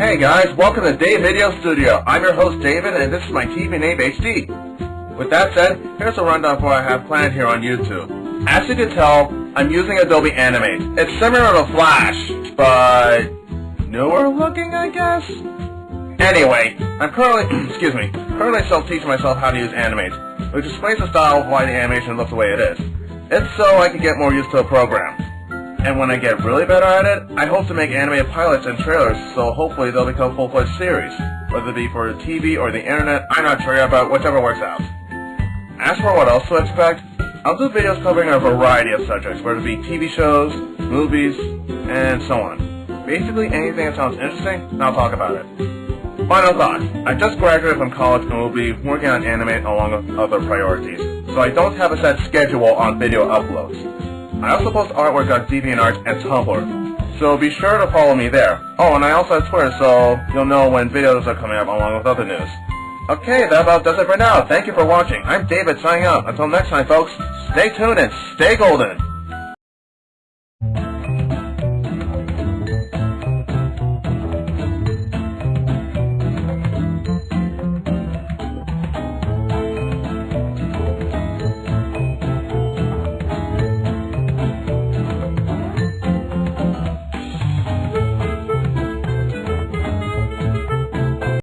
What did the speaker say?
Hey guys, welcome to Dave Video Studio. I'm your host David and this is my TV name HD. With that said, here's a rundown of what I have planned here on YouTube. As you can tell, I'm using Adobe Animate. It's similar to Flash, but newer looking I guess? Anyway, I'm currently, excuse me, currently self-teaching myself how to use Animate, which explains the style of why the animation looks the way it is. It's so I can get more used to a program. And when I get really better at it, I hope to make animated pilots and trailers, so hopefully they'll become full-fledged series. Whether it be for TV or the internet, I'm not sure about whichever works out. As for what else to expect, I'll do videos covering a variety of subjects, whether it be TV shows, movies, and so on. Basically anything that sounds interesting, I'll talk about it. Final thought, I just graduated from college and will be working on anime along with other priorities, so I don't have a set schedule on video uploads. I also post artwork on DeviantArt and Tumblr, so be sure to follow me there. Oh, and I also have Twitter, so you'll know when videos are coming up along with other news. Okay, that about does it for now. Thank you for watching. I'm David signing out. Until next time, folks, stay tuned and stay golden.